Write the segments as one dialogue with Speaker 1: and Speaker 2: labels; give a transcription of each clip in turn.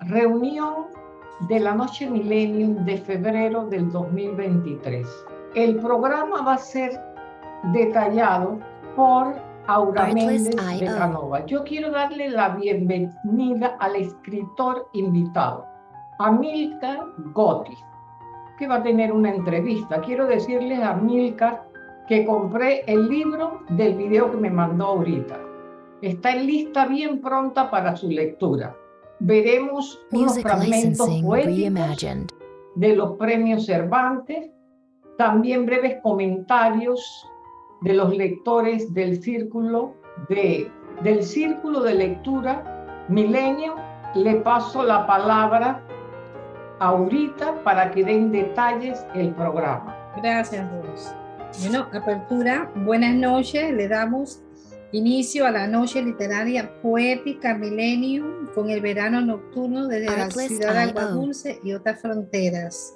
Speaker 1: Reunión de la Noche Millennium de febrero del 2023. El programa va a ser detallado por Aura Méndez de Canova. Yo quiero darle la bienvenida al escritor invitado, Amilcar Gotti, que va a tener una entrevista. Quiero decirles a Amilcar que compré el libro del video que me mandó ahorita. Está en lista bien pronta para su lectura. Veremos unos fragmentos poéticos de los premios Cervantes, también breves comentarios de los lectores del círculo de, del círculo de lectura Milenio. Le paso la palabra ahorita para que den detalles el programa.
Speaker 2: Gracias, Ros. Bueno, apertura, buenas noches, le damos inicio a la noche literaria poética Millennium con el verano nocturno desde la ciudad de Agua Dulce y otras fronteras.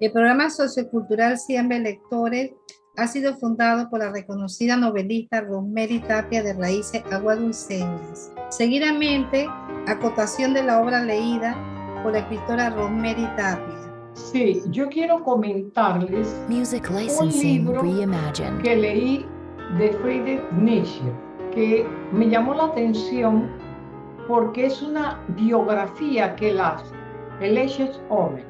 Speaker 2: El programa sociocultural Siempre Lectores ha sido fundado por la reconocida novelista Rosemary Tapia de raíces aguadulceñas. Seguidamente, acotación de la obra leída por la escritora Rosemary Tapia.
Speaker 1: Sí, yo quiero comentarles
Speaker 3: Music
Speaker 1: un libro que leí de Friedrich Nietzsche, que me llamó la atención porque es una biografía que él hace, el es hombre,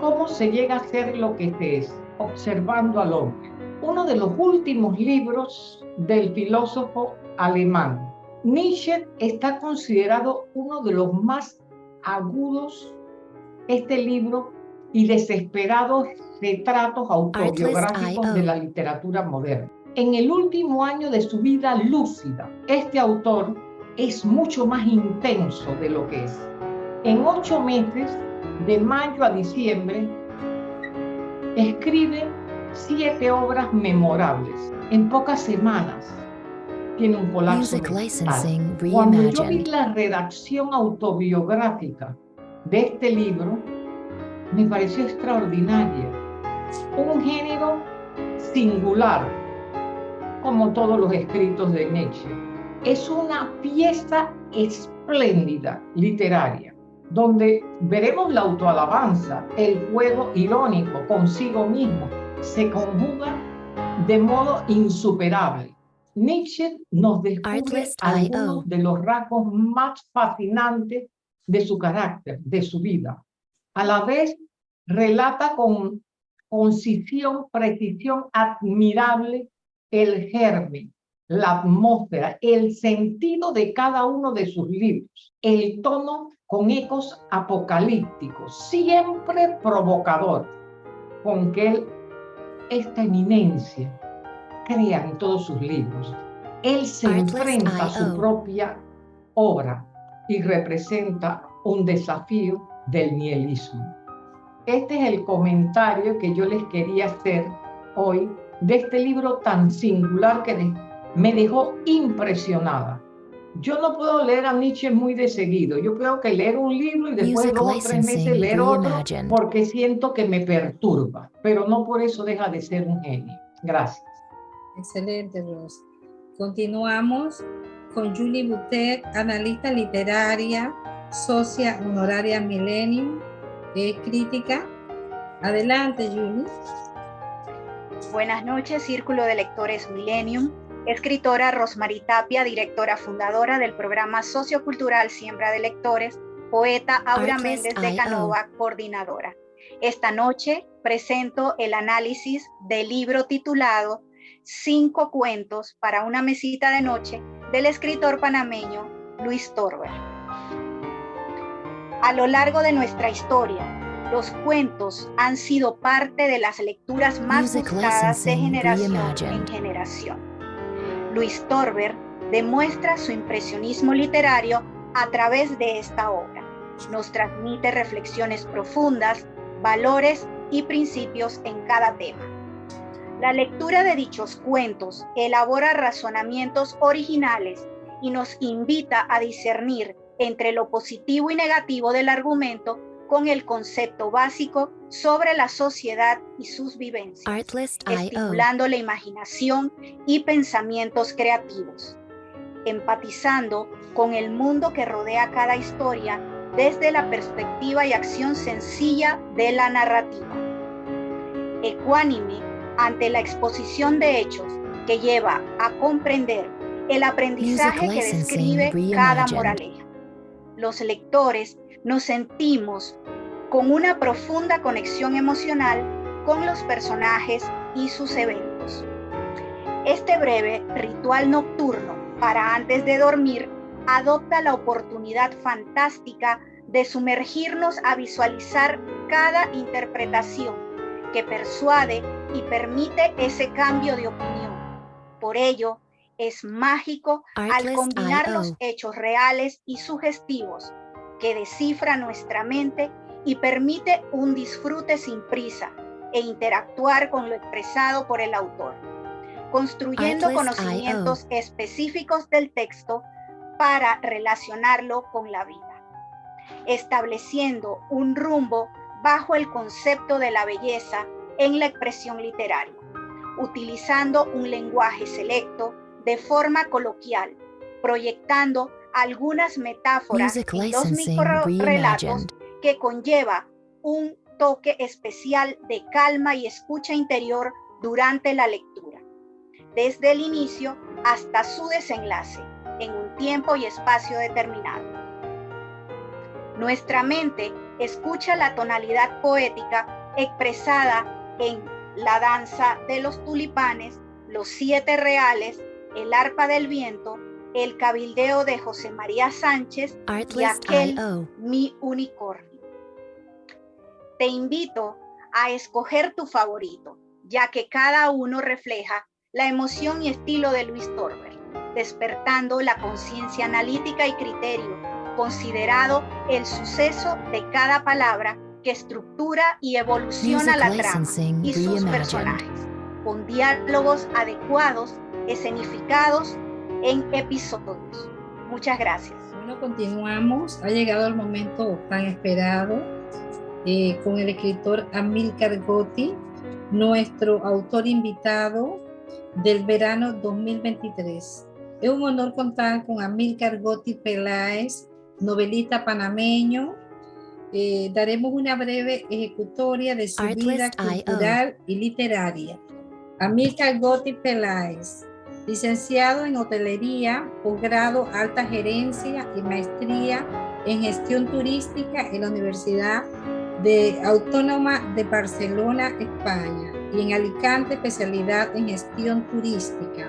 Speaker 1: cómo se llega a ser lo que es, observando al hombre. Uno de los últimos libros del filósofo alemán. Nietzsche está considerado uno de los más agudos, este libro, y desesperados retratos autobiográficos de la literatura moderna. En el último año de su vida lúcida, este autor es mucho más intenso de lo que es. En ocho meses, de mayo a diciembre, escribe siete obras memorables en pocas semanas. Tiene un colapso Cuando yo vi la redacción autobiográfica de este libro, me pareció extraordinaria. Un género singular, como todos los escritos de Nietzsche. Es una pieza espléndida literaria, donde veremos la autoalabanza, el juego irónico consigo mismo, se conjuga de modo insuperable. Nietzsche nos descubre algunos de los rasgos más fascinantes de su carácter, de su vida. A la vez, relata con concisión, precisión admirable el germen, la atmósfera, el sentido de cada uno de sus libros, el tono con ecos apocalípticos, siempre provocador, con que él esta eminencia crea en todos sus libros. Él se enfrenta a su propia obra y representa un desafío del nihilismo. Este es el comentario que yo les quería hacer hoy de este libro tan singular que me dejó impresionada. Yo no puedo leer a Nietzsche muy de seguido. Yo creo que leer un libro y después dos o tres meses leer otro porque siento que me perturba, pero no por eso deja de ser un genio. Gracias.
Speaker 2: Excelente, Ros. Continuamos con Julie Butet, analista literaria, socia honoraria Millennium, es crítica. Adelante, Julie.
Speaker 4: Buenas noches, Círculo de Lectores Millennium. Escritora Rosmarie Tapia, directora fundadora del programa sociocultural Siembra de Lectores, poeta Aura Méndez de Canova, coordinadora. Esta noche presento el análisis del libro titulado Cinco cuentos para una mesita de noche del escritor panameño Luis Torber. A lo largo de nuestra historia, los cuentos han sido parte de las lecturas más buscadas de generación en generación. Luis Torber demuestra su impresionismo literario a través de esta obra. Nos transmite reflexiones profundas, valores y principios en cada tema. La lectura de dichos cuentos elabora razonamientos originales y nos invita a discernir entre lo positivo y negativo del argumento con el concepto básico sobre la sociedad y sus vivencias, estimulando la imaginación y pensamientos creativos, empatizando con el mundo que rodea cada historia desde la perspectiva y acción sencilla de la narrativa. Ecuánime ante la exposición de hechos que lleva a comprender el aprendizaje que describe cada moraleja. Los lectores nos sentimos con una profunda conexión emocional con los personajes y sus eventos. Este breve ritual nocturno para antes de dormir adopta la oportunidad fantástica de sumergirnos a visualizar cada interpretación que persuade y permite ese cambio de opinión. Por ello, es mágico al combinar los hechos reales y sugestivos que descifra nuestra mente y permite un disfrute sin prisa e interactuar con lo expresado por el autor, construyendo conocimientos específicos del texto para relacionarlo con la vida, estableciendo un rumbo bajo el concepto de la belleza en la expresión literaria, utilizando un lenguaje selecto de forma coloquial, proyectando algunas metáforas en los microrelatos que conlleva un toque especial de calma y escucha interior durante la lectura, desde el inicio hasta su desenlace, en un tiempo y espacio determinado. Nuestra mente escucha la tonalidad poética expresada en la danza de los tulipanes, los siete reales, el arpa del viento, el cabildeo de José María Sánchez y aquel Mi Unicornio. Te invito a escoger tu favorito, ya que cada uno refleja la emoción y estilo de Luis Torber, despertando la conciencia analítica y criterio, considerado el suceso de cada palabra que estructura y evoluciona la trama y sus personajes, con diálogos adecuados escenificados en episodios. Muchas gracias.
Speaker 2: Bueno, continuamos. Ha llegado el momento tan esperado eh, con el escritor Amilcar Gotti, nuestro autor invitado del verano 2023. Es un honor contar con Amilcar Gotti Peláez, novelista panameño. Eh, daremos una breve ejecutoria de su vida cultural y literaria. Amilcar Gotti Peláez licenciado en hotelería, posgrado alta gerencia y maestría en gestión turística en la Universidad de Autónoma de Barcelona, España, y en Alicante especialidad en gestión turística.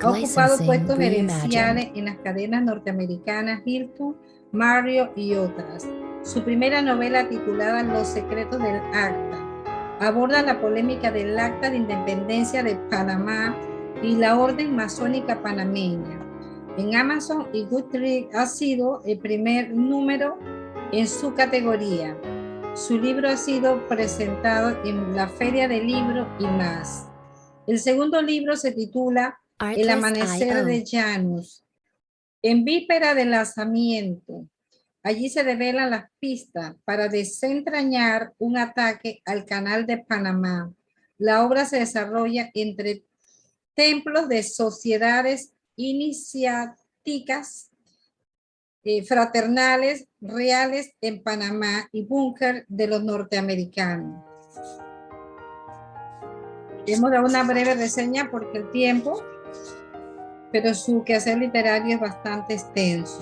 Speaker 2: ha ocupado puestos gerenciales en las cadenas norteamericanas Hilton, Mario y otras. Su primera novela titulada Los secretos del acta aborda la polémica del acta de independencia de Panamá y la Orden Masónica Panameña. En Amazon y Goodreads ha sido el primer número en su categoría. Su libro ha sido presentado en la Feria del Libro y más. El segundo libro se titula El Amanecer de Janus. En víspera del lanzamiento, allí se develan las pistas para desentrañar un ataque al canal de Panamá. La obra se desarrolla entre templos de sociedades iniciáticas eh, fraternales reales en Panamá y búnker de los norteamericanos. Hemos dado una breve reseña porque el tiempo, pero su quehacer literario es bastante extenso.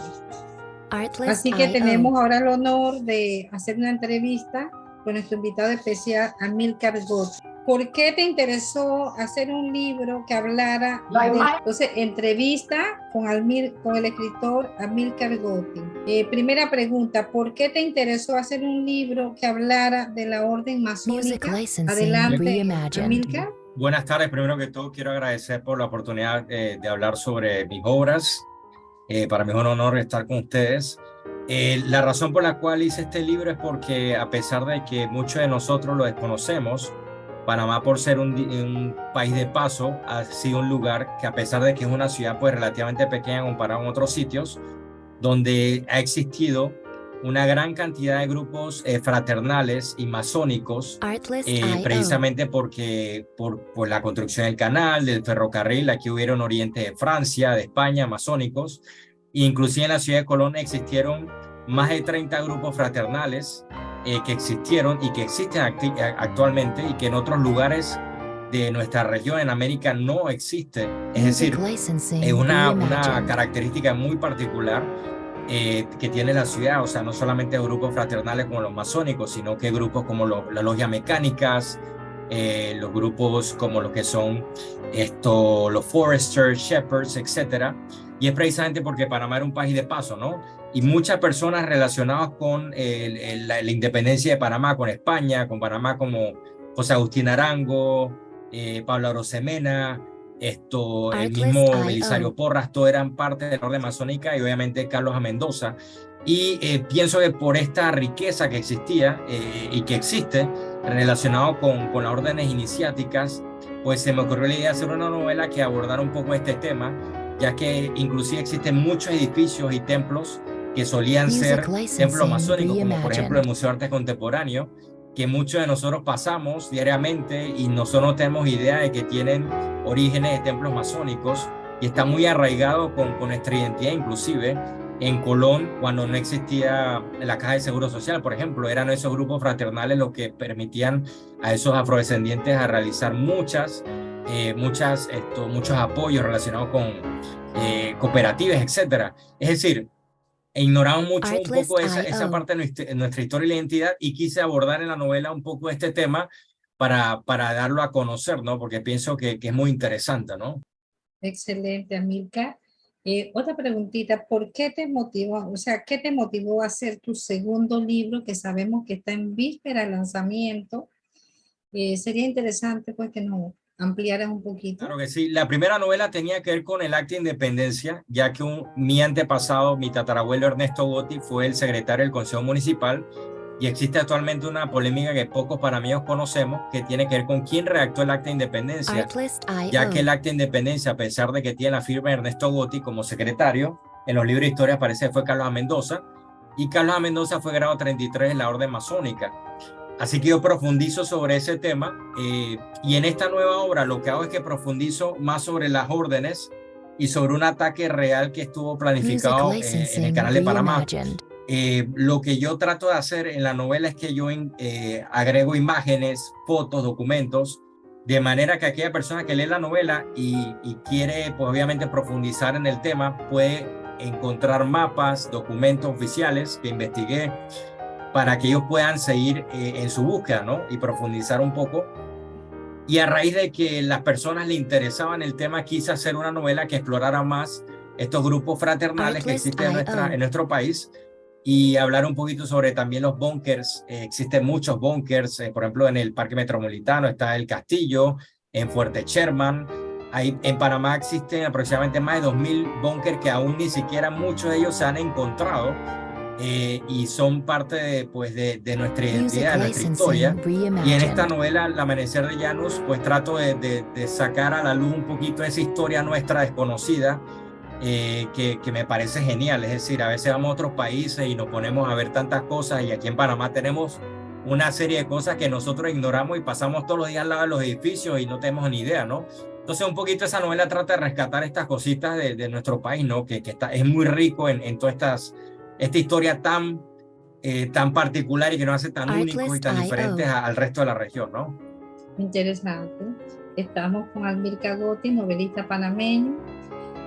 Speaker 2: Así que tenemos ahora el honor de hacer una entrevista con nuestro invitado especial, Amilcar Gómez. ¿Por qué te interesó hacer un libro que hablara de, entonces, entrevista con, Almir, con el escritor Amilcar Gotti? Eh, primera pregunta, ¿por qué te interesó hacer un libro que hablara de la orden masónica? Adelante, Amilcar.
Speaker 3: Buenas tardes, primero que todo quiero agradecer por la oportunidad eh, de hablar sobre mis obras. Eh, para mí es un honor estar con ustedes. la razón por la cual hice este libro es porque a pesar de que muchos de nosotros lo desconocemos, Panamá, por ser un, país de paso, ha sido un lugar que a pesar de que es una ciudad pues relativamente pequeña comparado con otros sitios, donde ha existido una gran cantidad de grupos eh, fraternales y masónicos, eh, precisamente porque por, por, la construcción del canal, del ferrocarril, aquí hubieron oriente de Francia, de España, masónicos, e inclusive en la ciudad de Colón existieron más de 30 grupos fraternales eh, que existieron y que existen actualmente y que en otros lugares de nuestra región en América no existe. Es decir, es una, una característica muy particular eh, que tiene la ciudad, o sea, no solamente grupos fraternales como los masónicos, sino que grupos como las la logias mecánicas, eh, los grupos como los que son esto, los Foresters, Shepherds, etcétera. Y es precisamente porque Panamá era un país de paso, ¿no? Y muchas personas relacionadas con la, independencia de Panamá, con España, con Panamá como José Agustín Arango, eh, Pablo Arosemena, esto, el mismo Belisario Porras, todo eran parte de la orden masónica y obviamente Carlos A. Mendoza. Y eh, pienso que por esta riqueza que existía eh, y que existe relacionado con, con las órdenes iniciáticas, pues se me ocurrió la idea de hacer una novela que abordara un poco este tema, ya que inclusive existen muchos edificios y templos que solían ser templos masónicos, como por ejemplo el Museo de Arte Contemporáneo, que muchos de nosotros pasamos diariamente y nosotros no tenemos idea de que tienen orígenes de templos masónicos y está muy arraigado con, con nuestra identidad inclusive en Colón cuando no existía la caja de seguro social, por ejemplo, eran esos grupos fraternales los que permitían a esos afrodescendientes a realizar muchas, eh, muchas, esto, muchos apoyos relacionados con eh, cooperativas, etcétera. Es decir, ignoramos mucho un poco esa, esa parte de nuestra, historia y la identidad y quise abordar en la novela un poco este tema para, para darlo a conocer, ¿no? Porque pienso que, que es muy interesante, ¿no?
Speaker 2: Excelente, Amilcar. Eh, otra preguntita, ¿por qué te motivó, o sea, qué te motivó a hacer tu segundo libro que sabemos que está en víspera de lanzamiento? Eh, sería interesante pues que nos ampliaras un poquito.
Speaker 3: Claro que sí. La primera novela tenía que ver con el acta de independencia, ya que un, mi antepasado, mi tatarabuelo Ernesto Gotti, fue el secretario del Consejo Municipal y existe actualmente una polémica que pocos para mí conocemos que tiene que ver con quién redactó el acta de independencia, ya que el acta de independencia, a pesar de que tiene la firma de Ernesto Gotti como secretario, en los libros de historia aparece que fue Carlos. Mendoza, y Carlos. Mendoza fue grado 33 en la orden masónica. Así que yo profundizo sobre ese tema eh, y en esta nueva obra lo que hago es que profundizo más sobre las órdenes y sobre un ataque real que estuvo planificado eh, en el canal de Panamá. Eh, lo que yo trato de hacer en la novela es que yo eh, agrego imágenes, fotos, documentos, de manera que aquella persona que lee la novela y, quiere, pues obviamente, profundizar en el tema, puede encontrar mapas, documentos oficiales que investigué para que ellos puedan seguir eh, en su búsqueda, ¿no? Y profundizar un poco. Y a raíz de que las personas le interesaban el tema, quise hacer una novela que explorara más estos grupos fraternales que existen en, nuestra, en nuestro país y hablar un poquito sobre también los bunkers. Eh, existen muchos bunkers, eh, por ejemplo, en el Parque Metropolitano está el Castillo, en Fuerte Sherman. Hay, en Panamá existen aproximadamente más de 2.000 bunkers que aún ni siquiera muchos de ellos se han encontrado eh, y son parte de, pues, de, de nuestra identidad, de nuestra historia. Y en esta novela, El Amanecer de Llanos, pues trato de, de sacar a la luz un poquito esa historia nuestra desconocida eh, que, que, me parece genial. Es decir, a veces vamos a otros países y nos ponemos a ver tantas cosas y aquí en Panamá tenemos una serie de cosas que nosotros ignoramos y pasamos todos los días al lado de los edificios y no tenemos ni idea, ¿no? Entonces un poquito esa novela trata de rescatar estas cositas de, de nuestro país, ¿no? Que, que, está, es muy rico en, en todas estas, esta historia tan, eh, tan particular y que nos hace tan únicos y tan diferentes al resto de la región, ¿no?
Speaker 2: Interesante. Estamos con Almir Cagotti, novelista panameño,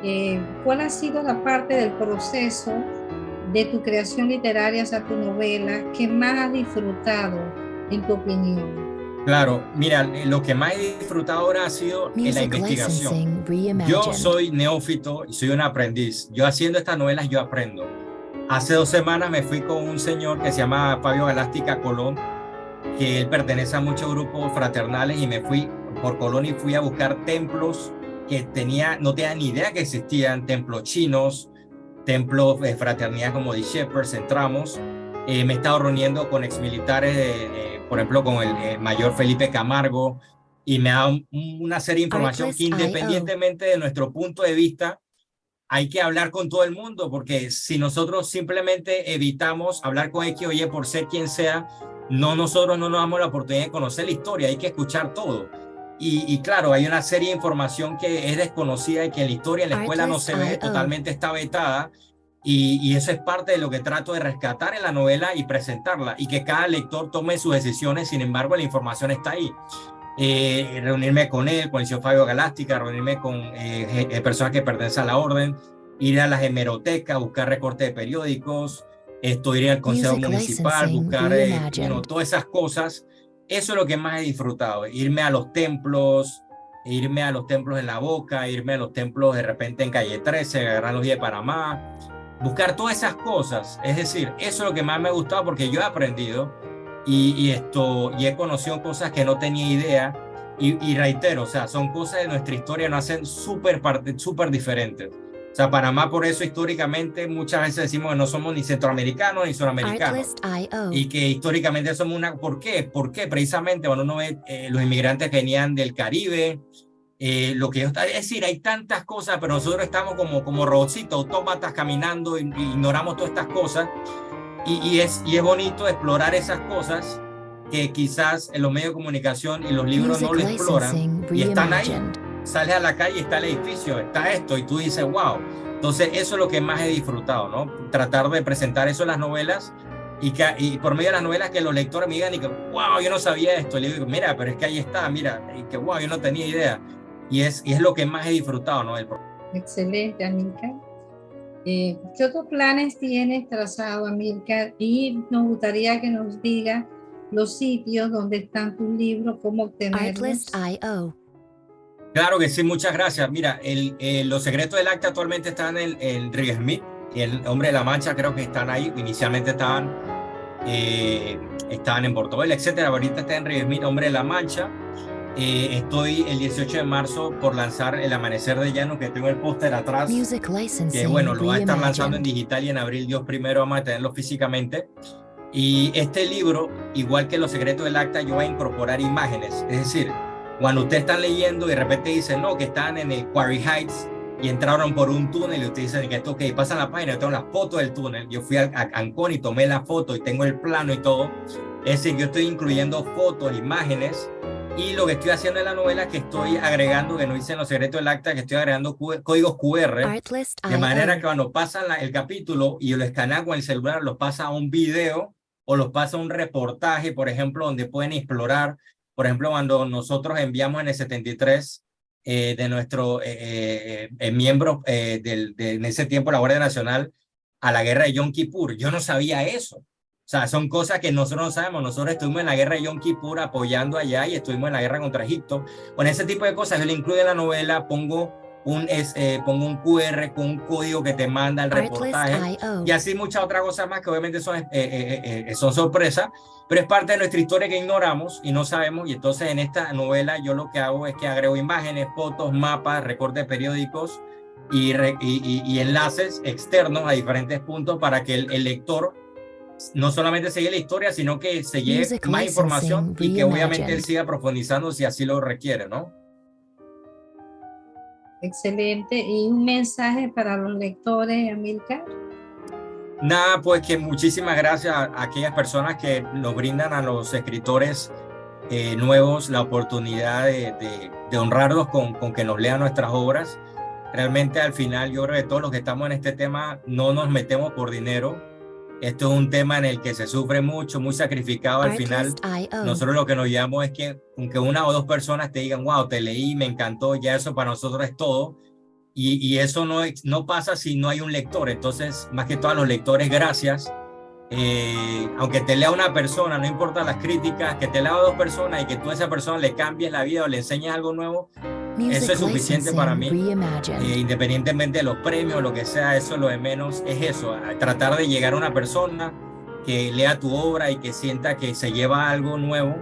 Speaker 2: eh, ¿cuál ha sido la parte del proceso de tu creación literaria, o sea, tu novela, que más has disfrutado, en tu opinión?
Speaker 3: Claro, mira, lo que más he disfrutado ahora ha sido en la investigación. Yo soy neófito y soy un aprendiz. Yo haciendo estas novelas yo aprendo. Hace dos semanas me fui con un señor que se llama Fabio Galástica Colón, que él pertenece a muchos grupos fraternales y me fui por Colón y fui a buscar templos que tenía, no tenía ni idea que existían templos chinos, templos de fraternidad como de Shepherds, entramos. Eh, me he estado reuniendo con exmilitares, de, por ejemplo, con el, mayor Felipe Camargo, y me ha dado una serie de información que independientemente de nuestro punto de vista, hay que hablar con todo el mundo, porque si nosotros simplemente evitamos hablar con X, oye, por ser quien sea, no nosotros no nos damos la oportunidad de conocer la historia, hay que escuchar todo. Y, claro, hay una serie de información que es desconocida y que en la historia en la escuela no se ve, totalmente está vetada. Y, y, eso es parte de lo que trato de rescatar en la novela y presentarla y que cada lector tome sus decisiones, sin embargo la información está ahí. Eh, reunirme con él, con el señor Fabio Galástica, reunirme con eh, eh, personas que pertenecen a la orden, ir a las hemerotecas, buscar recortes de periódicos, esto, ir al consejo municipal, buscar todas esas cosas. Eso es lo que más he disfrutado, irme a los templos, irme a los templos en La Boca, irme a los templos de repente en Calle 13, agarrar los días de Panamá, buscar todas esas cosas. Es decir, eso es lo que más me ha gustado porque yo he aprendido y, esto, y he conocido cosas que no tenía idea. Y, reitero, o sea, son cosas de nuestra historia, nos hacen súper súper diferentes. O sea, Panamá por eso históricamente muchas veces decimos que no somos ni centroamericanos ni suramericanos. Y que históricamente somos una... ¿Por qué? ¿Por qué? Precisamente cuando uno ve eh, los inmigrantes que venían del Caribe, eh, lo que es decir, hay tantas cosas, pero nosotros estamos como, como robotcitos, autómatas caminando, y, ignoramos todas estas cosas y, es, y es bonito explorar esas cosas que quizás en los medios de comunicación y los libros no lo exploran y están ahí. Sales a la calle, está el edificio, está esto y tú dices, wow. Entonces eso es lo que más he disfrutado, ¿no? Tratar de presentar eso en las novelas y, que, y por medio de las novelas que los lectores me digan y que, wow, yo no sabía esto. Y le digo, mira, pero es que ahí está, mira, y que, wow, yo no tenía idea. Y es, y es lo que más he disfrutado, ¿no?
Speaker 2: Excelente, Amílcar. Eh, ¿Qué otros planes tienes trazado, Amilcar? Y nos gustaría que nos diga los sitios donde están tus libros, cómo obtenerlos.
Speaker 3: Claro que sí, muchas gracias. Mira, el, eh, los secretos del acta actualmente están en, en Río Smith y el Hombre de la Mancha creo que están ahí. Inicialmente estaban, eh, estaban en Portobelo, etcétera. Ahorita está en Río Smith, Hombre de la Mancha. Eh, estoy el 18 de marzo por lanzar El Amanecer de Llano, que tengo el póster atrás, que bueno, lo va a estar lanzando en digital y en abril Dios primero vamos a tenerlo físicamente. Y este libro, igual que Los Secretos del Acta, yo voy a incorporar imágenes. Es decir, cuando usted está leyendo y de repente dice, no, que están en el Quarry Heights y entraron por un túnel y usted dice que esto, ok, pasan la página, yo tengo la foto del túnel. Yo fui a, a Cancún y tomé la foto y tengo el plano y todo. Es decir, yo estoy incluyendo fotos, imágenes y lo que estoy haciendo en la novela es que estoy agregando, que no hice en los secretos del acta, que estoy agregando códigos QR, de manera que cuando pasa el capítulo y lo escanea con el celular, los pasa a un video o los pasa a un reportaje, por ejemplo, donde pueden explorar, por ejemplo, cuando nosotros enviamos en el 73 eh, de nuestros eh, eh, eh, miembros del, de, en ese tiempo la Guardia Nacional a la guerra de Yom Kippur. Yo no sabía eso. O sea, son cosas que nosotros no sabemos. Nosotros estuvimos en la guerra de Yom Kippur apoyando allá y estuvimos en la guerra contra Egipto. Con ese tipo de cosas yo le incluyo en la novela, pongo un, eh, pongo un QR con un código que te manda el reportaje y así muchas otras cosas más que obviamente son, eh, eh, son sorpresas, pero es parte de nuestra historia que ignoramos y no sabemos y entonces en esta novela yo lo que hago es que agrego imágenes, fotos, mapas, recortes periódicos y, y, y, enlaces externos a diferentes puntos para que el, el lector no solamente sigue la historia, sino que se lleve más información y que obviamente él siga profundizando si así lo requiere, ¿no?
Speaker 2: Excelente. ¿Y un mensaje para los lectores, Amilcar?
Speaker 3: Nada, pues que muchísimas gracias a aquellas personas que nos brindan a los escritores eh, nuevos la oportunidad de, de, honrarlos con, con que nos lean nuestras obras. Realmente al final yo creo que todos los que estamos en este tema no nos metemos por dinero, esto es un tema en el que se sufre mucho, muy sacrificado al final. Nosotros lo que nos llamamos es que aunque una o dos personas te digan, wow, te leí, me encantó, ya eso para nosotros es todo. Y, y eso no, no pasa si no hay un lector. Entonces, más que todos los lectores, gracias. Eh, aunque te lea una persona, no importa las críticas, que te lea dos personas y que tú a esa persona le cambies la vida o le enseñes algo nuevo, eso es suficiente para mí. Eh, independientemente de los premios, lo que sea, eso lo de menos es eso, tratar de llegar a una persona que lea tu obra y que sienta que se lleva algo nuevo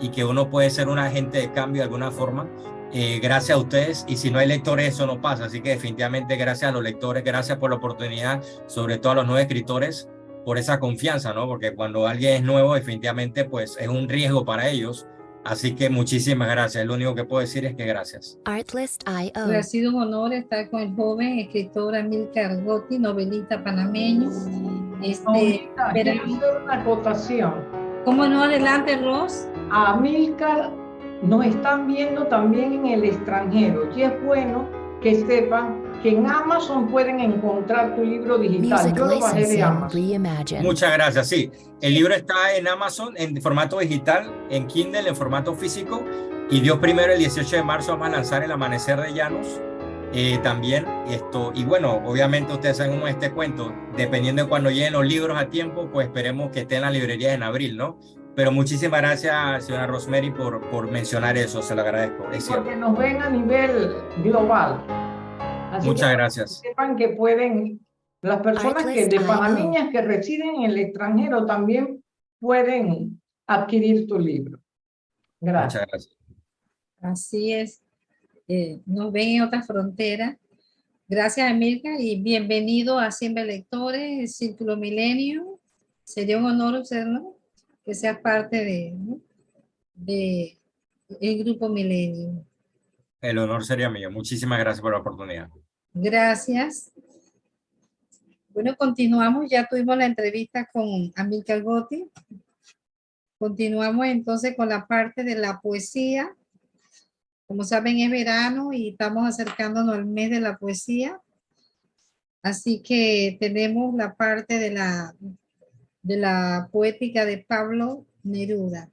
Speaker 3: y que uno puede ser un agente de cambio de alguna forma. Eh, gracias a ustedes y si no hay lectores eso no pasa, así que definitivamente gracias a los lectores, gracias por la oportunidad, sobre todo a los nuevos escritores, por esa confianza, ¿no? Porque cuando alguien es nuevo definitivamente pues es un riesgo para ellos Así que muchísimas gracias. Lo único que puedo decir es que gracias.
Speaker 2: Artlist.io. Ha sido un honor estar con el joven escritor Amilcar Gotti, novelista panameño.
Speaker 1: Este, una acotación.
Speaker 2: ¿Cómo no? Adelante, Ross.
Speaker 1: A nos están viendo también en el extranjero y es bueno que sepan que en Amazon pueden encontrar tu libro digital. Yo lo bajé de Amazon.
Speaker 3: Muchas gracias. Sí, el libro está en Amazon en formato digital, en Kindle, en formato físico. Y Dios primero, el 18 de marzo, vamos a lanzar El Amanecer de Llanos. Eh, también esto, y bueno, obviamente ustedes saben cómo este cuento, dependiendo de cuando lleguen los libros a tiempo, pues esperemos que estén en las librerías en abril, ¿no? Pero muchísimas gracias, señora Rosemary, por, por mencionar eso, se lo agradezco.
Speaker 1: Es Porque nos ven a nivel global.
Speaker 3: Muchas gracias.
Speaker 1: Sepan que pueden, las personas que de niñas que residen en el extranjero también pueden adquirir tu libro. Gracias. Muchas gracias.
Speaker 2: Así es. Eh, nos ven en otra frontera. Gracias, Emilka, y bienvenido a Siempre Lectores, Círculo Milenio. Sería un honor, ¿no? que seas parte de, de el Grupo Milenio.
Speaker 3: El honor sería mío. Muchísimas gracias por la oportunidad.
Speaker 2: Gracias. Bueno, continuamos. Ya tuvimos la entrevista con Amilcar Gotti. Continuamos entonces con la parte de la poesía. Como saben, es verano y estamos acercándonos al mes de la poesía. Así que tenemos la parte de la, de la poética de Pablo Neruda.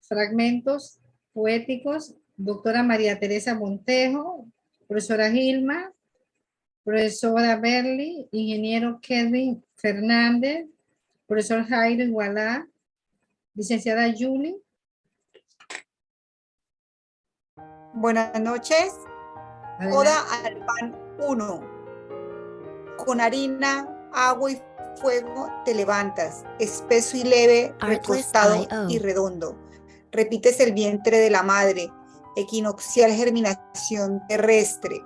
Speaker 2: Fragmentos poéticos, doctora María Teresa Montejo, profesora Gilma, profesora Berly, ingeniero Kevin Fernández, profesor Jairo Igualá, licenciada Julie.
Speaker 5: Buenas noches. Oda al pan 1. Con harina, agua y fuego te levantas, espeso y leve, recostado y redondo. Repites el vientre de la madre, equinoccial germinación terrestre.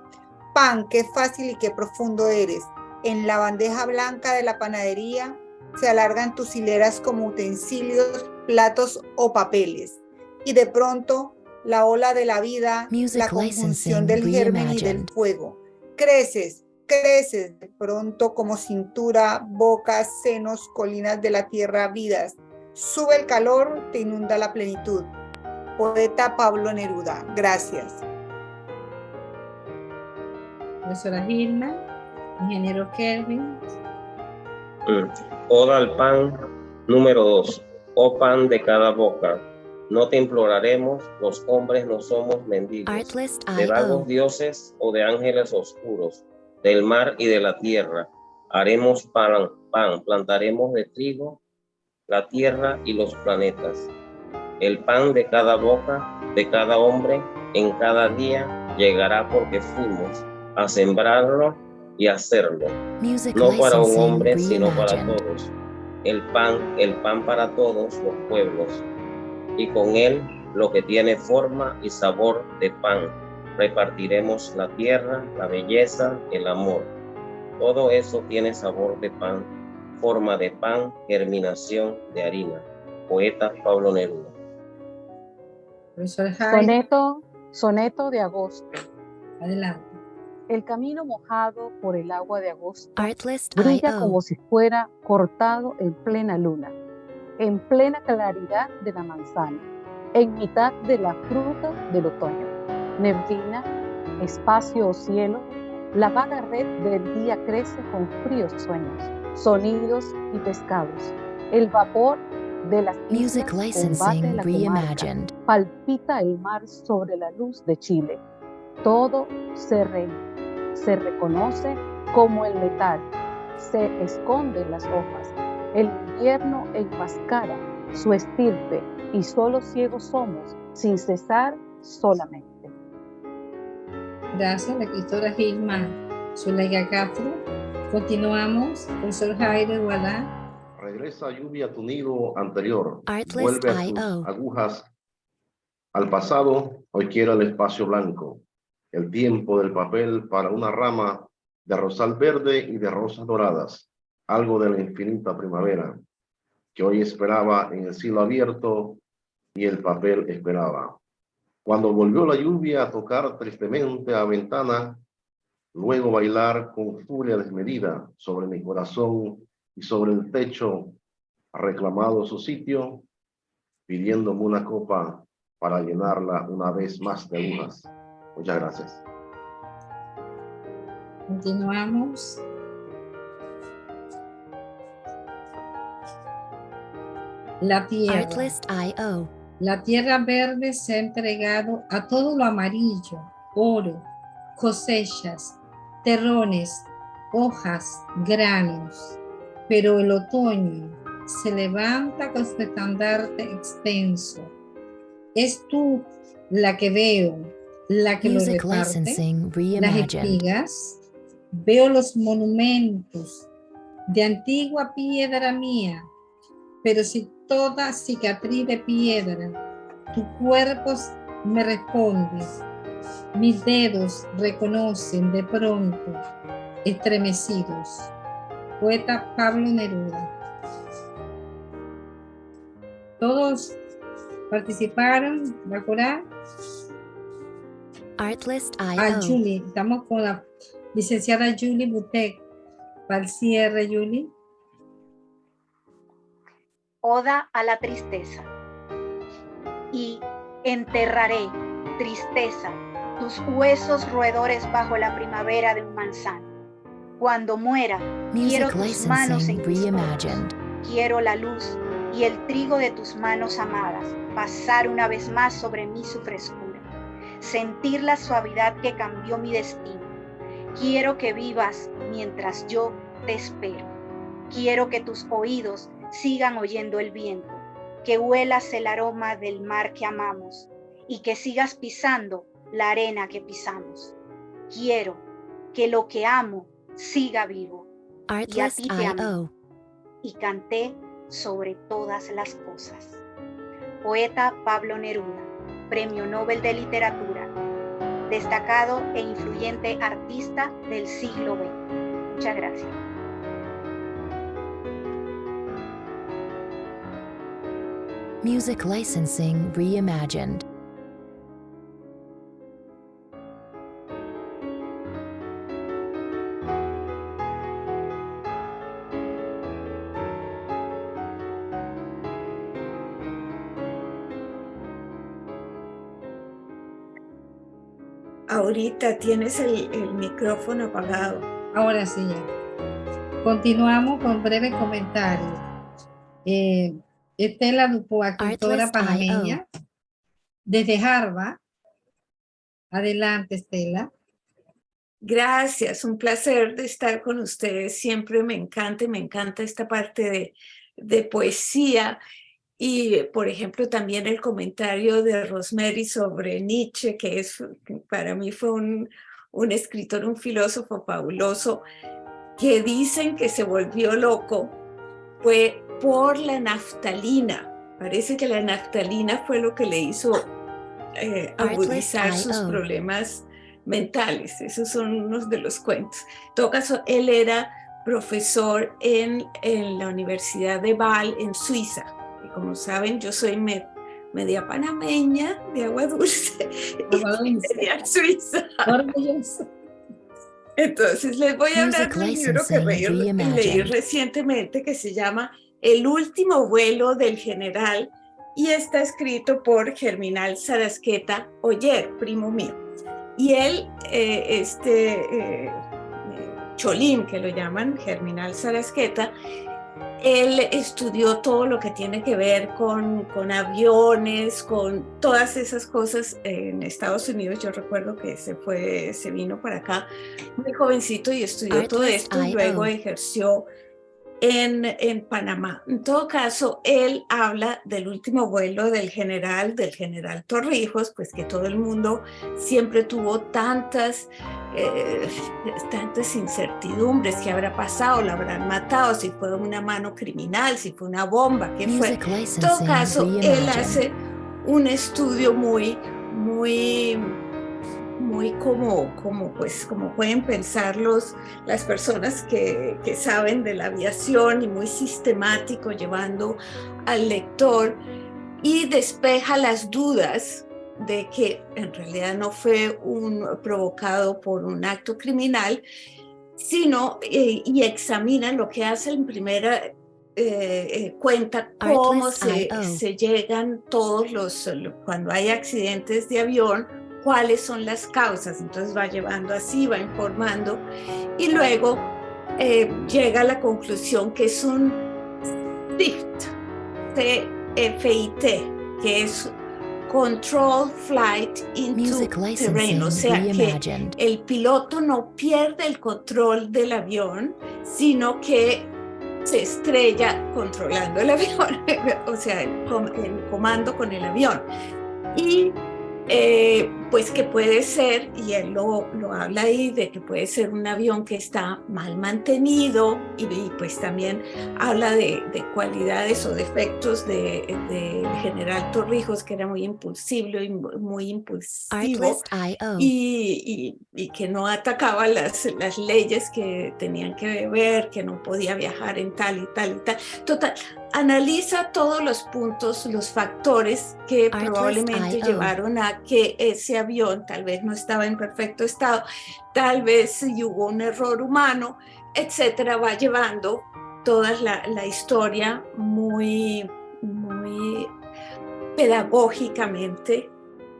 Speaker 5: Pan, qué fácil y qué profundo eres. En la bandeja blanca de la panadería se alargan tus hileras como utensilios, platos o papeles. Y de pronto, la ola de la vida, la conjunción del germen y del fuego. Creces, creces de pronto como cintura, boca, senos, colinas de la tierra, vidas. Sube el calor, te inunda la plenitud. Poeta Pablo Neruda. Gracias.
Speaker 2: Profesora Gilma, ingeniero Kelvin.
Speaker 6: Oda al pan número dos. Oh pan de cada boca, no te imploraremos, los hombres no somos mendigos, de vagos dioses o de ángeles oscuros, del mar y de la tierra. Haremos pan, pan, plantaremos de trigo la tierra y los planetas. El pan de cada boca, de cada hombre, en cada día llegará porque fuimos a sembrarlo y hacerlo. no para un hombre, sino para todos. El pan, el pan para todos los pueblos. Y con él lo que tiene forma y sabor de pan. Repartiremos la tierra, la belleza, el amor. Todo eso tiene sabor de pan, forma de pan, germinación de harina. Poeta Pablo Neruda.
Speaker 7: Soneto, soneto de agosto.
Speaker 2: Adelante.
Speaker 7: El camino mojado por el agua de agosto brilla como si fuera cortado en plena luna, en plena claridad de la manzana, en mitad de la fruta del otoño. Neblina, espacio o cielo, la vaga red del día crece con fríos sueños, sonidos y pescados. El vapor de las Music Licensing Reimagined. Palpita el mar sobre la luz de Chile. Todo se, se reconoce como el metal. Se esconden las hojas. El invierno enmascara su estirpe y solo ciegos somos, sin cesar solamente.
Speaker 2: Gracias, la escritora Gilma Zuleika Castro. Continuamos, profesor Jairo Guadá
Speaker 8: regresa lluvia a tu nido anterior, vuelve a tus agujas al pasado, hoy quiero el espacio blanco, el tiempo del papel para una rama de rosal verde y de rosas doradas, algo de la infinita primavera, que hoy esperaba en el cielo abierto y el papel esperaba. Cuando volvió la lluvia a tocar tristemente a ventana, luego bailar con furia desmedida sobre mi corazón y sobre el techo ha reclamado su sitio, pidiéndome una copa para llenarla una vez más de agujas. Muchas gracias.
Speaker 2: Continuamos. La tierra. La tierra verde se ha entregado a todo lo amarillo, oro, cosechas, terrones, hojas, granos. Pero el otoño se levanta con su estandarte extenso. Es tú la que veo, la que lo reparte, las espigas, veo los monumentos de antigua piedra mía, pero si toda cicatriz de piedra, tu cuerpo me responde, mis dedos reconocen de pronto, estremecidos. Poeta Pablo Neruda. Todos participaron, ¿verdad?
Speaker 9: Artlist
Speaker 2: I.O. Ah, Julie, estamos con la licenciada Julie Butek. Para el cierre, Julie.
Speaker 4: Oda a la tristeza. Y enterraré, tristeza, tus huesos roedores bajo la primavera de un manzano. Cuando muera, quiero tus manos en Quiero la luz y el trigo de tus manos amadas pasar una vez más sobre mí su frescura. Sentir la suavidad que cambió mi destino. Quiero que vivas mientras yo te espero. Quiero que tus oídos sigan oyendo el viento, que huelas el aroma del mar que amamos y que sigas pisando la arena que pisamos. Quiero que lo que amo siga vivo. y a ti te amo. Y canté sobre todas las cosas. Poeta Pablo Neruda, Premio Nobel de Literatura, destacado e influyente artista del siglo XX. Muchas gracias.
Speaker 9: Music Licensing Reimagined.
Speaker 10: Ahorita tienes el, micrófono apagado.
Speaker 2: Ahora sí Continuamos con breve comentario. Eh, Estela Dupoa, escritora panameña, desde Harvard. Adelante, Estela.
Speaker 10: Gracias, un placer de estar con ustedes. Siempre me encanta, me encanta esta parte de, de poesía y, por ejemplo, también el comentario de Rosemary sobre Nietzsche, que, es, para mí fue un, un escritor, un filósofo fabuloso, que dicen que se volvió loco fue por la naftalina. Parece que la naftalina fue lo que le hizo eh, agudizar sus problemas mentales. Esos son unos de los cuentos. En todo caso, él era profesor en, en la Universidad de Bâle, en Suiza. Como saben, yo soy media panameña de agua dulce media suiza. Entonces les voy a hablar de un libro que leí recientemente que se llama el último vuelo del general y está escrito por Germinal Sarasqueta Oyer, primo mío. Y él, eh, este eh, Cholín, que lo llaman Germinal Sarasqueta, él estudió todo lo que tiene que ver con, con aviones, con todas esas cosas en Estados Unidos. Yo recuerdo que se fue, se vino para acá muy jovencito y estudió todo esto y luego ejerció en, Panamá. En todo caso, él habla del último vuelo del general, del general Torrijos, pues que todo el mundo siempre tuvo tantas, eh, tantas incertidumbres, qué habrá pasado, lo habrán matado, si fue una mano criminal, si fue una bomba, qué fue. En todo caso, él hace un estudio muy, muy muy como, como, pues, como pueden pensar las personas que, que saben de la aviación y muy sistemático llevando al lector y despeja las dudas de que en realidad no fue un, provocado por un acto criminal, sino eh, y examina lo que hace en primera eh, eh, cuenta cómo se, se, llegan todos los, cuando hay accidentes de avión, cuáles son las causas. Entonces va llevando así, va informando y luego eh, llega a la conclusión que es un FIT, C-F-I-T, que es Control Flight into Terrain, o sea que el piloto no pierde el control del avión, sino que se estrella controlando el avión, o sea, el, comando con el avión. Y eh, pues que puede ser, y él lo, lo, habla ahí, de que puede ser un avión que está mal mantenido y, pues también habla de, de, cualidades o defectos del de, general Torrijos, que era muy impulsivo y muy impulsivo y, y, que no atacaba las, las leyes que tenían que ver, que no podía viajar en tal y tal y tal. Total, analiza todos los puntos, los factores que probablemente llevaron a que ese avión tal vez no estaba en perfecto estado, tal vez hubo un error humano, etcétera, va llevando toda la, historia muy, muy pedagógicamente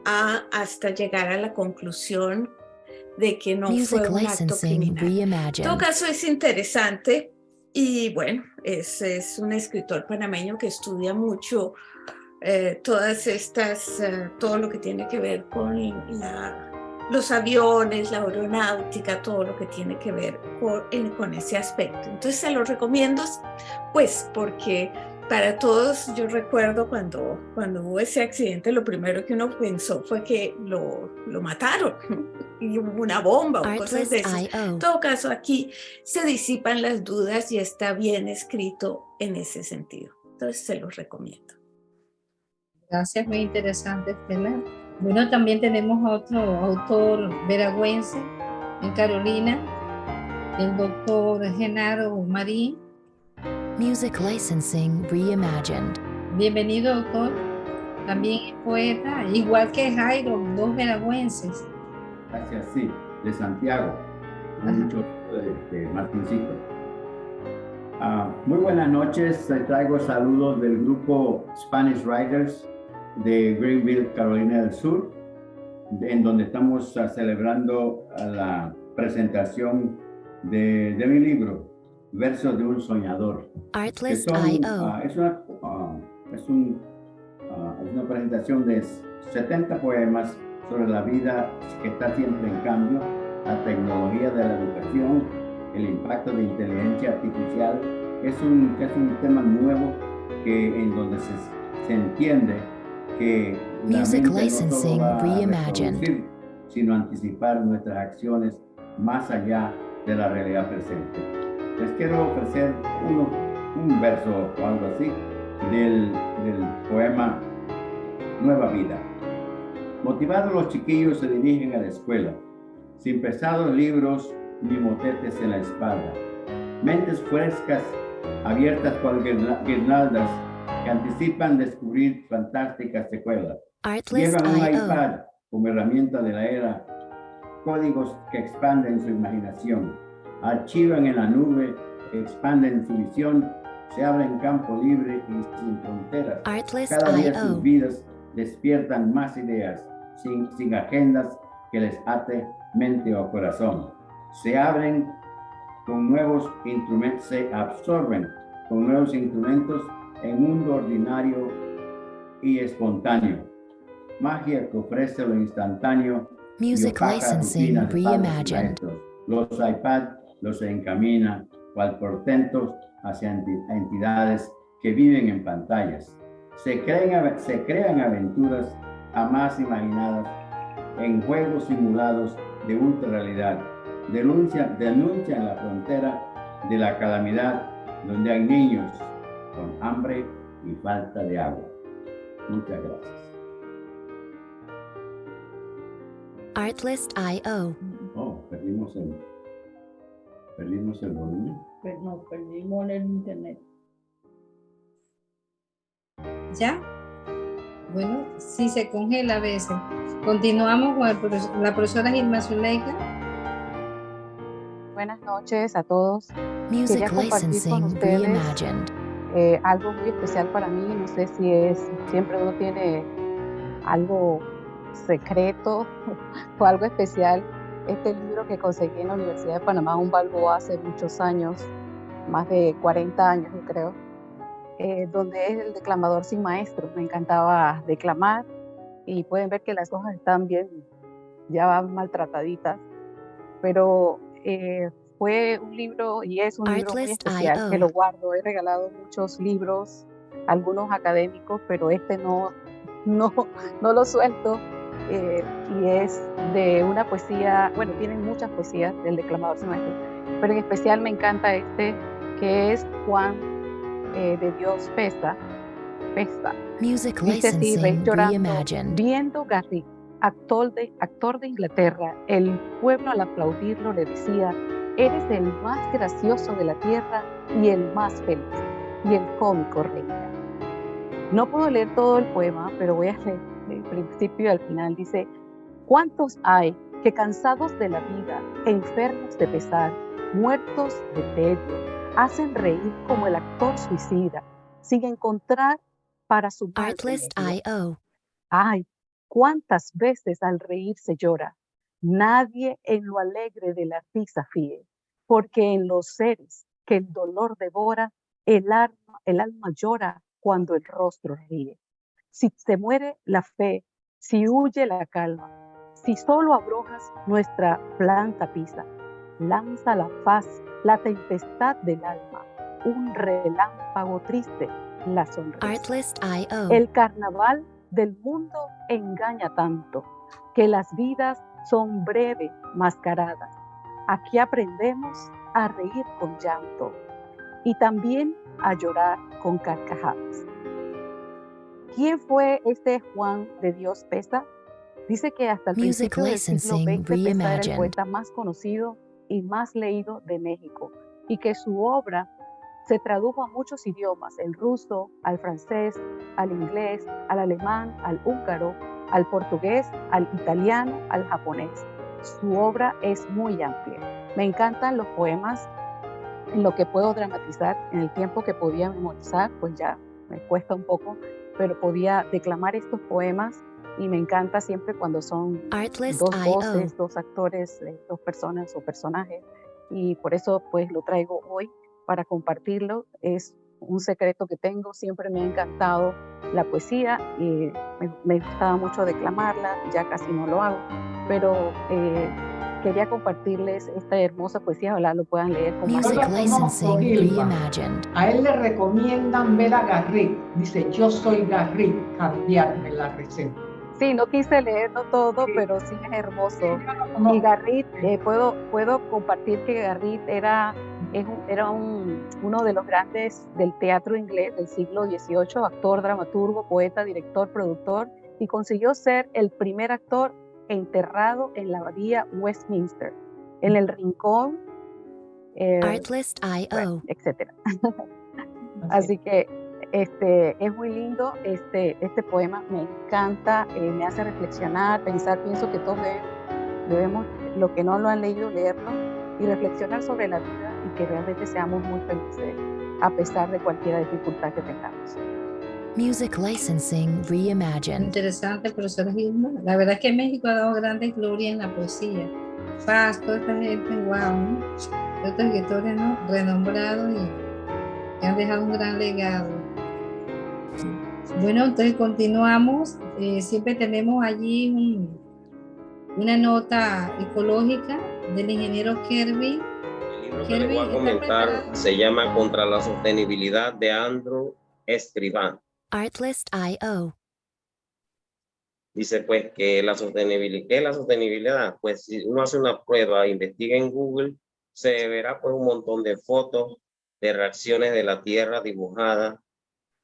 Speaker 10: a, hasta llegar a la conclusión de que no fue un acto criminal. En todo caso es interesante y bueno, es, es un escritor panameño que estudia mucho eh, todas estas, eh, todo lo que tiene que ver con la, los aviones, la aeronáutica, todo lo que tiene que ver con, con ese aspecto. Entonces se lo recomiendo, pues porque para todos, yo recuerdo cuando, cuando hubo ese accidente, lo primero que uno pensó fue que lo, lo mataron y hubo una bomba o cosas de eso. En todo caso, aquí se disipan las dudas y está bien escrito en ese sentido. Entonces, se los recomiendo.
Speaker 2: Gracias, muy interesante, Estela. Bueno, también tenemos otro autor veragüense en Carolina, el doctor Genaro Marín
Speaker 9: Music Licensing Reimagined.
Speaker 2: Bienvenido, doctor. También es poeta, igual que Jairo, dos veragüenses.
Speaker 11: Gracias, sí, de Santiago. Mucho de, de Martincito. Ah, muy buenas noches, traigo saludos del grupo Spanish Writers de Greenville, Carolina del Sur, en donde estamos ah, celebrando la presentación de, de mi libro, Versos de un soñador.
Speaker 9: Artlist.io.
Speaker 11: Ah, es, una, ah, es, un, ah, es, una, presentación de 70 poemas sobre la vida que está siempre en cambio, la tecnología de la educación, el impacto de inteligencia artificial. Es un, es un tema nuevo que, en donde se, se entiende que
Speaker 9: Music licensing no reimagined.
Speaker 11: sino anticipar nuestras acciones más allá de la realidad presente les quiero ofrecer un verso o algo así del, del poema Nueva Vida. Motivados los chiquillos se dirigen a la escuela, sin pesados libros ni motetes en la espalda. Mentes frescas, abiertas cual guirnaldas, que anticipan descubrir fantásticas secuelas. Llevan un iPad como herramienta de la era, códigos que expanden su imaginación archivan en la nube, expanden su visión, se abren campo libre y sin fronteras. Cada día sus vidas despiertan más ideas, sin, sin agendas que les ate mente o corazón. Se abren con nuevos instrumentos, se absorben con nuevos instrumentos en un mundo ordinario y espontáneo. Magia que ofrece lo instantáneo.
Speaker 9: Music licensing reimagined.
Speaker 11: Los iPad los encamina cual portentos hacia entidades que viven en pantallas. Se crean, se crean aventuras jamás imaginadas en juegos simulados de ultrarrealidad. Denuncian, denuncian la frontera de la calamidad donde hay niños con hambre y falta de agua. Muchas gracias.
Speaker 9: Artlist.io.
Speaker 11: Oh, perdimos el... ¿Perdimos el volumen?
Speaker 2: Pues no, perdimos el internet. ¿Ya? Bueno, sí se congela a veces. Continuamos con la profesora Gilma Zuleika.
Speaker 7: Buenas noches a todos.
Speaker 9: Music Quería compartir con ustedes
Speaker 7: eh, algo muy especial para mí. No sé si es, siempre uno tiene algo secreto o algo especial este libro que conseguí en la Universidad de Panamá, un Balboa, hace muchos años, más de 40 años, yo creo, eh, donde es el declamador sin maestro. Me encantaba declamar y pueden ver que las hojas están bien, ya van maltrataditas, pero eh, fue un libro y es un libro muy especial que lo guardo. He regalado muchos libros, algunos académicos, pero este no, no, no lo suelto eh, y es de una poesía, bueno, tienen muchas poesías del declamador maestro, pero en especial me encanta este que es Juan eh, de Dios Pesa, Pesa.
Speaker 9: Music licensing
Speaker 7: viendo Garrick, actor de, actor de Inglaterra, el pueblo al aplaudirlo le decía, eres el más gracioso de la tierra y el más feliz, y el cómico reía. No puedo leer todo el poema, pero voy a leer del principio al final, dice, ¿cuántos hay que cansados de la vida, enfermos de pesar, muertos de tedio, hacen reír como el actor suicida, sin encontrar para su
Speaker 9: Artlist.io.
Speaker 7: Ay, cuántas veces al reír se llora. Nadie en lo alegre de la risa fíe, porque en los seres que el dolor devora, el alma, el alma llora cuando el rostro ríe si se muere la fe, si huye la calma, si solo abrojas nuestra planta pisa, lanza la paz, la tempestad del alma, un relámpago triste, la sonrisa. El carnaval del mundo engaña tanto que las vidas son breves, mascaradas. Aquí aprendemos a reír con llanto y también a llorar con carcajadas. ¿Quién fue este Juan de Dios Pesa? Dice que hasta el principio del siglo XX Pesa era el poeta más conocido y más leído de México y que su obra se tradujo a muchos idiomas, el ruso, al francés, al inglés, al alemán, al húngaro, al portugués, al italiano, al japonés. Su obra es muy amplia. Me encantan los poemas en lo que puedo dramatizar en el tiempo que podía memorizar, pues ya me cuesta un poco, pero podía declamar estos poemas y me encanta siempre cuando son dos voces, dos actores, eh, dos personas o personajes y por eso pues lo traigo hoy para compartirlo. Es un secreto que tengo, siempre me ha encantado la poesía y me, gustaba mucho declamarla, ya casi no lo hago, pero eh, quería compartirles esta hermosa poesía, ojalá lo puedan leer con
Speaker 9: más
Speaker 1: A él le recomiendan ver a Garrick, dice yo soy Garrick, cambiarme la receta.
Speaker 7: Sí, no quise leerlo todo, pero sí es hermoso. Y Garrit, eh, puedo, puedo compartir que Garrit era, era un, uno de los grandes del teatro inglés del siglo XVIII, actor, dramaturgo, poeta, director, productor, y consiguió ser el primer actor enterrado en la abadía Westminster, en el rincón,
Speaker 9: eh, Artlist.io,
Speaker 7: etc. Así que este, es muy lindo este, este poema, me encanta, eh, me hace reflexionar, pensar, pienso que todos debemos, lo que no lo han leído, leerlo y reflexionar sobre la vida y que realmente seamos muy felices a pesar de cualquier dificultad que tengamos.
Speaker 9: Music Licensing Reimagined.
Speaker 2: Interesante, profesor Gilma. La verdad es que México ha dado grandes gloria en la poesía. Paz, toda esta gente, wow, ¿no? Estos escritores, ¿no? Renombrados y que han dejado un gran legado. Bueno, entonces continuamos. Eh, siempre tenemos allí una nota ecológica del ingeniero Kirby.
Speaker 6: Libro que voy a comentar se llama Contra la Sostenibilidad de Andrew Escribán.
Speaker 9: Artlist.io.
Speaker 6: Dice pues que la sostenibilidad, ¿qué es la sostenibilidad? Pues si uno hace una prueba, investiga en Google, se verá pues un montón de fotos de reacciones de la Tierra dibujadas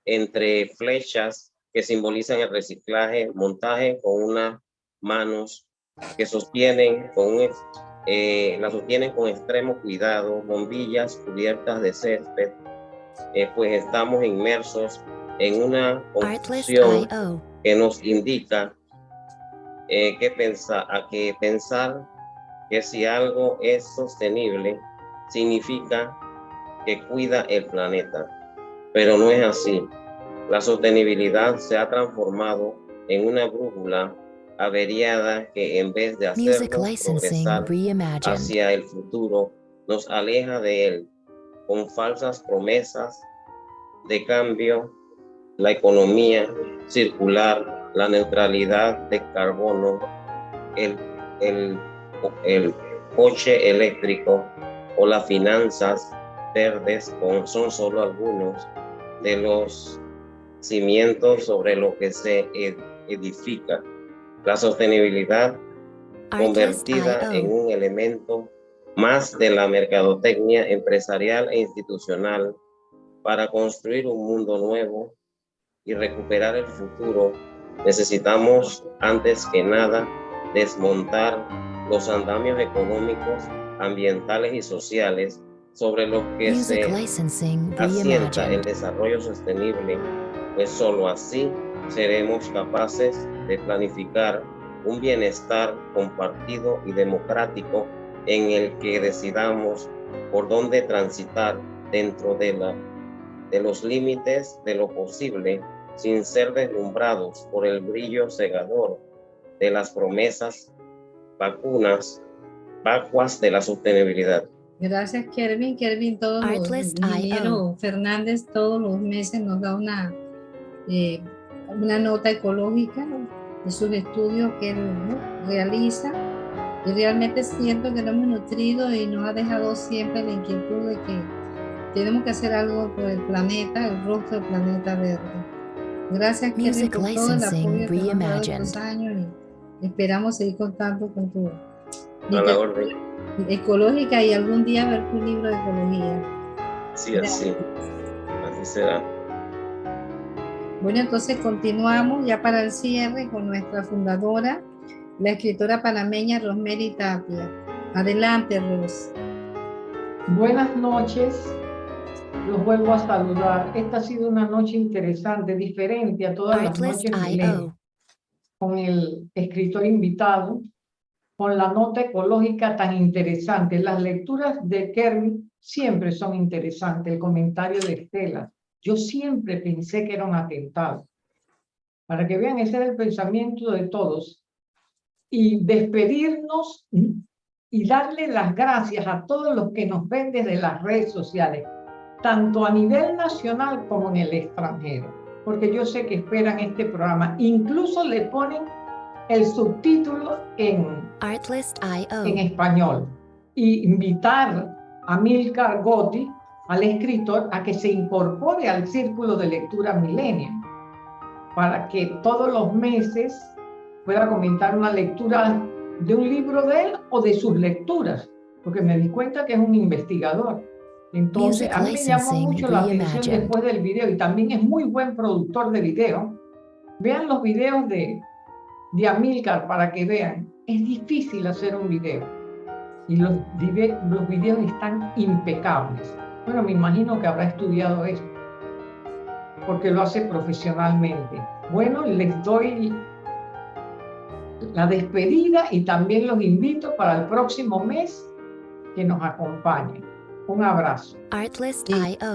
Speaker 6: entre flechas que simbolizan el reciclaje, montaje con unas manos que sostienen con eh, la sostienen con extremo cuidado, bombillas cubiertas de césped, eh, pues estamos inmersos en una confusión que nos indica eh, que, pensar, a que pensar que si algo es sostenible significa que cuida el planeta, pero no es así. La sostenibilidad se ha transformado en una brújula averiada que en vez de hacernos progresar hacia el futuro, nos aleja de él con falsas promesas de cambio, la economía circular, la neutralidad de carbono, el, el, el coche eléctrico o las finanzas verdes son solo algunos de los cimientos sobre lo que se edifica. La sostenibilidad convertida en un elemento más de la mercadotecnia empresarial e institucional para construir un mundo nuevo y recuperar el futuro, necesitamos antes que nada desmontar los andamios económicos, ambientales y sociales sobre los que se asienta el desarrollo sostenible, pues solo así seremos capaces de planificar un bienestar compartido y democrático en el que decidamos por dónde transitar dentro de, la, de los límites de lo posible sin ser deslumbrados por el brillo cegador de las promesas vacunas vacuas de la sostenibilidad.
Speaker 2: Gracias, Kervin. Kervin, todos los Fernández todos los meses nos da una, eh, una nota ecológica de sus estudios que él realiza. Y realmente siento que lo hemos nutrido y nos ha dejado siempre la inquietud de que tenemos que hacer algo por el planeta, el rostro del planeta verde. Gracias, Kervin, por todo el apoyo que nos ha estos años y esperamos seguir contando con tu ecológica y algún día ver tu libro de ecología.
Speaker 6: Sí, así. Así será.
Speaker 2: Bueno, entonces continuamos ya para el cierre con nuestra fundadora, la escritora panameña Rosemary Tapia. Adelante, Ros.
Speaker 1: Buenas noches. Los vuelvo a saludar. Esta ha sido una noche interesante, diferente a todas las noches con el escritor invitado, con la nota ecológica tan interesante. Las lecturas de Kerry siempre son interesantes. El comentario de Estela. Yo siempre pensé que era un atentado. Para que vean, ese era el pensamiento de todos. Y despedirnos y darle las gracias a todos los que nos ven desde las redes sociales, tanto a nivel nacional como en el extranjero, porque yo sé que esperan este programa. Incluso le ponen el subtítulo en, en español y invitar a Milcar Gotti, al escritor, a que se incorpore al círculo de lectura Millennium para que todos los meses pueda comentar una lectura de un libro de él o de sus lecturas, porque me di cuenta que es un investigador. Entonces, a mí me llamó mucho la atención después del video y también es muy buen productor de video. Vean los videos de, de Amilcar para que vean, es difícil hacer un video y los, los videos están impecables. Bueno, me imagino que habrá estudiado esto porque lo hace profesionalmente. Bueno, les doy la despedida y también los invito para el próximo mes que nos acompañen. Un abrazo. Artlist.io